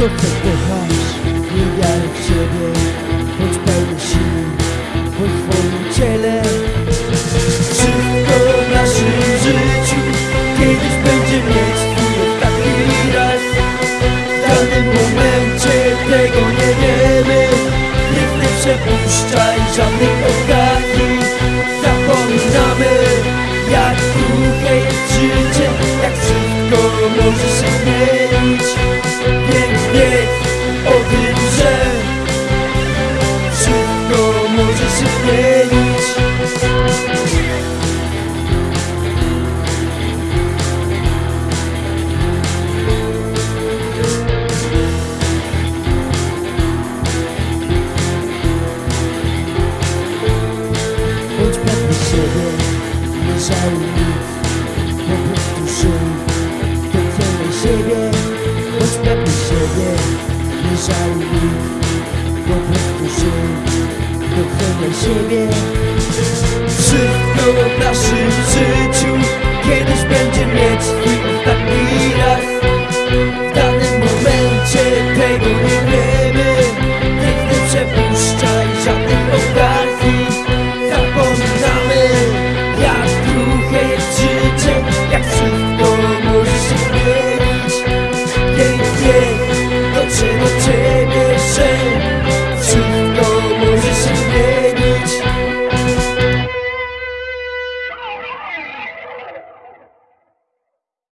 to chcę kochać Nie wiarę w Ciebie choć pełny siły Bądź swoim ciele. Wszystko w naszym życiu Kiedyś będzie mieć Twój taki raz. W danym momencie tego nie wiemy. Nigdy przepuszczaj żadnych okazji ciebie Nie żałuj Po prostu żyj Doceniaj siebie Respektuj siebie Nie żałuj Po prostu żyj Doceniaj siebie Wszystko w naszym życiu Kiedyś będzie mieć swój ostatni raz. W danym momencie tego nie